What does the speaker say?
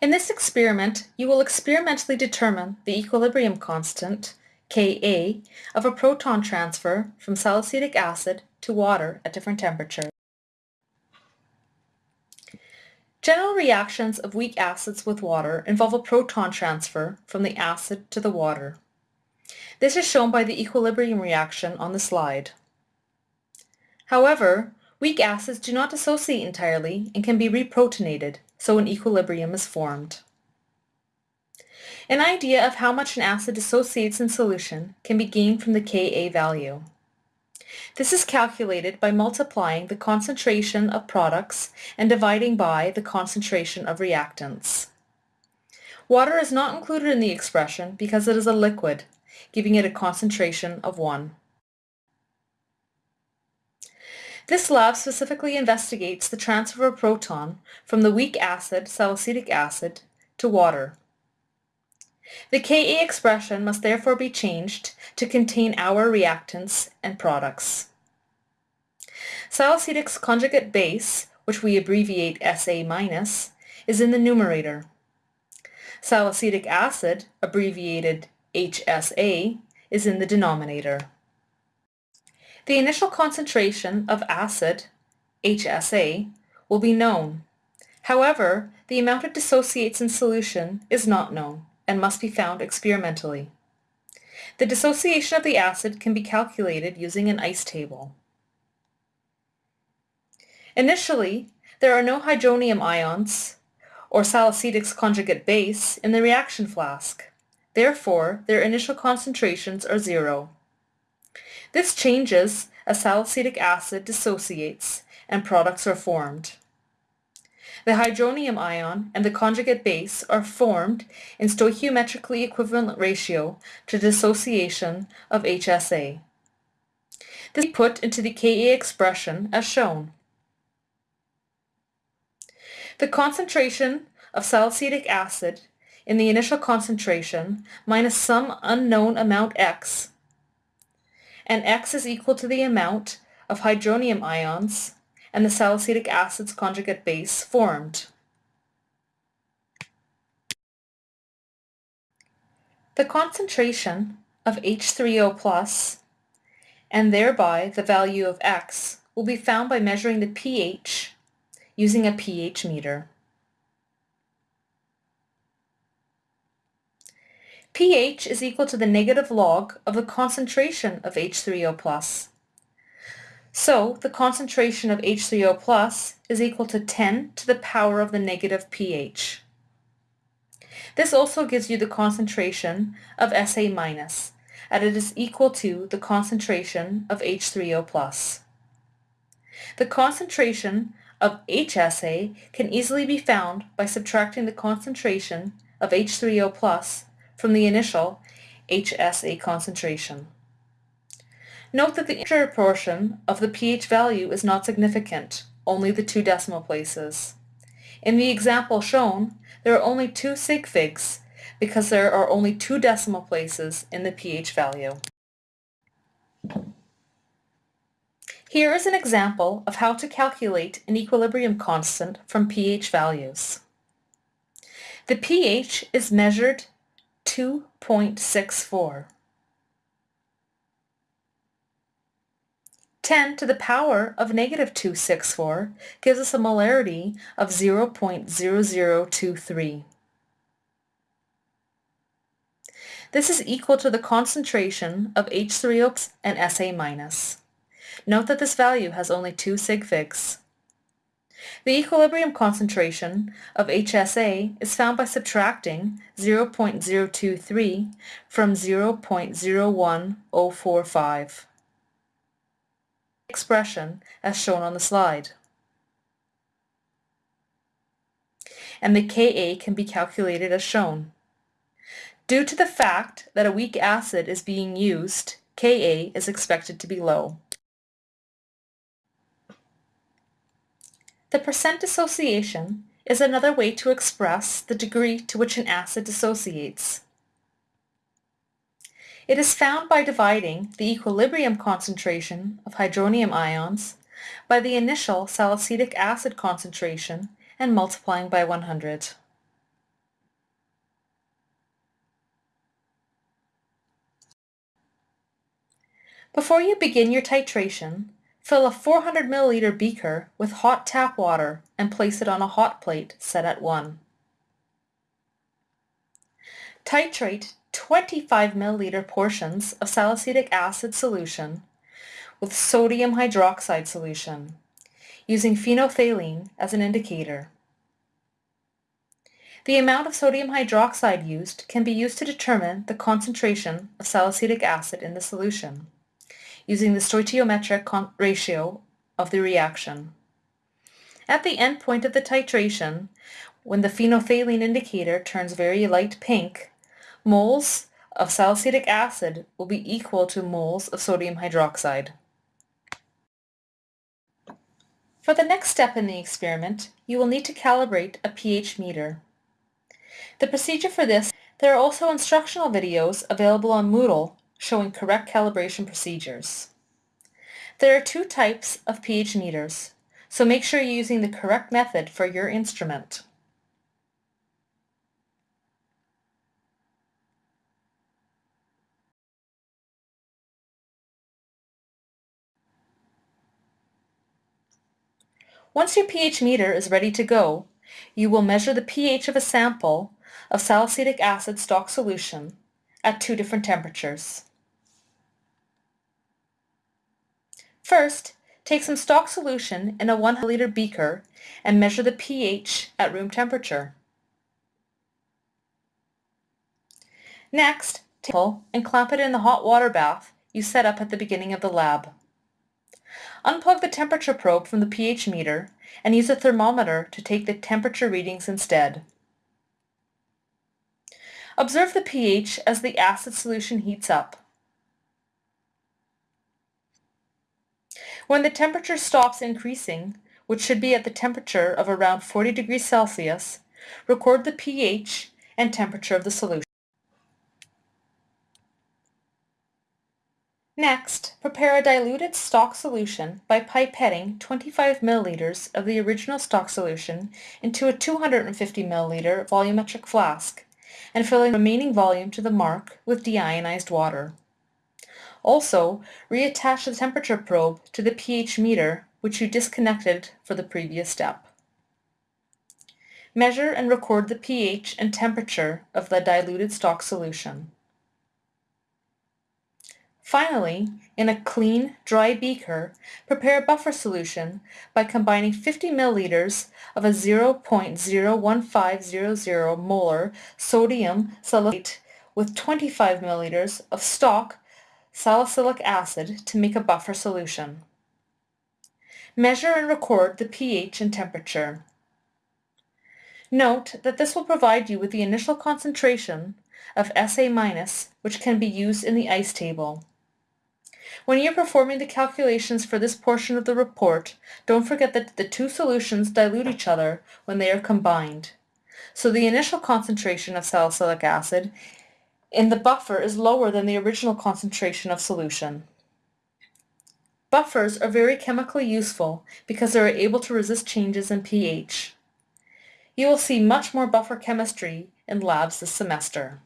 In this experiment, you will experimentally determine the equilibrium constant, Ka, of a proton transfer from salicylic acid to water at different temperatures. General reactions of weak acids with water involve a proton transfer from the acid to the water. This is shown by the equilibrium reaction on the slide. However, weak acids do not dissociate entirely and can be reprotonated, so an equilibrium is formed. An idea of how much an acid dissociates in solution can be gained from the Ka value. This is calculated by multiplying the concentration of products and dividing by the concentration of reactants. Water is not included in the expression because it is a liquid, giving it a concentration of 1. This lab specifically investigates the transfer of a proton from the weak acid salicylic acid to water. The Ka expression must therefore be changed to contain our reactants and products. Salicylic's conjugate base, which we abbreviate Sa-, is in the numerator. Salicylic acid, abbreviated HSA, is in the denominator. The initial concentration of acid, HSA, will be known. However, the amount it dissociates in solution is not known and must be found experimentally. The dissociation of the acid can be calculated using an ICE table. Initially, there are no hydronium ions, or salicylic's conjugate base, in the reaction flask. Therefore, their initial concentrations are zero. This changes as salicylic acid dissociates and products are formed. The hydronium ion and the conjugate base are formed in stoichiometrically equivalent ratio to dissociation of HSA. This is put into the Ka expression as shown. The concentration of salicylic acid in the initial concentration minus some unknown amount x and X is equal to the amount of hydronium ions and the salicylic acid's conjugate base formed. The concentration of H3O plus and thereby the value of X will be found by measuring the pH using a pH meter. pH is equal to the negative log of the concentration of H3O+. So the concentration of H3O is equal to 10 to the power of the negative pH. This also gives you the concentration of Sa- and it is equal to the concentration of H3O+. The concentration of HSA can easily be found by subtracting the concentration of H3O from the initial HSA concentration. Note that the integer portion of the pH value is not significant, only the two decimal places. In the example shown, there are only two sig figs because there are only two decimal places in the pH value. Here is an example of how to calculate an equilibrium constant from pH values. The pH is measured 2.64. 10 to the power of negative 264 gives us a molarity of 0.0023. This is equal to the concentration of H3O and Sa-. Note that this value has only two sig figs. The equilibrium concentration of HSA is found by subtracting 0.023 from 0.01045. Expression as shown on the slide. And the Ka can be calculated as shown. Due to the fact that a weak acid is being used, Ka is expected to be low. The percent dissociation is another way to express the degree to which an acid dissociates. It is found by dividing the equilibrium concentration of hydronium ions by the initial salicylic acid concentration and multiplying by 100. Before you begin your titration, fill a 400 milliliter beaker with hot tap water and place it on a hot plate set at 1. Titrate 25 milliliter portions of salicylic acid solution with sodium hydroxide solution, using phenolphthalein as an indicator. The amount of sodium hydroxide used can be used to determine the concentration of salicylic acid in the solution, using the stoichiometric ratio of the reaction. At the end point of the titration, when the phenolphthalein indicator turns very light pink, moles of salicylic acid will be equal to moles of sodium hydroxide. For the next step in the experiment, you will need to calibrate a pH meter. The procedure for this, there are also instructional videos available on Moodle showing correct calibration procedures. There are two types of pH meters, so make sure you're using the correct method for your instrument. Once your pH meter is ready to go, you will measure the pH of a sample of salicylic acid stock solution at two different temperatures. First, take some stock solution in a 1 liter beaker and measure the pH at room temperature. Next, take and clamp it in the hot water bath you set up at the beginning of the lab. Unplug the temperature probe from the pH meter and use a thermometer to take the temperature readings instead. Observe the pH as the acid solution heats up. When the temperature stops increasing, which should be at the temperature of around 40 degrees Celsius, record the pH and temperature of the solution. Next, prepare a diluted stock solution by pipetting 25 milliliters of the original stock solution into a 250 milliliter volumetric flask and filling the remaining volume to the mark with deionized water. Also, reattach the temperature probe to the pH meter which you disconnected for the previous step. Measure and record the pH and temperature of the diluted stock solution. Finally, in a clean, dry beaker, prepare a buffer solution by combining 50 milliliters of a 0.01500 molar sodium salicylate with 25 milliliters of stock salicylic acid to make a buffer solution. Measure and record the pH and temperature. Note that this will provide you with the initial concentration of SA- which can be used in the ICE table. When you're performing the calculations for this portion of the report, don't forget that the two solutions dilute each other when they are combined. So the initial concentration of salicylic acid in the buffer is lower than the original concentration of solution. Buffers are very chemically useful because they are able to resist changes in pH. You will see much more buffer chemistry in labs this semester.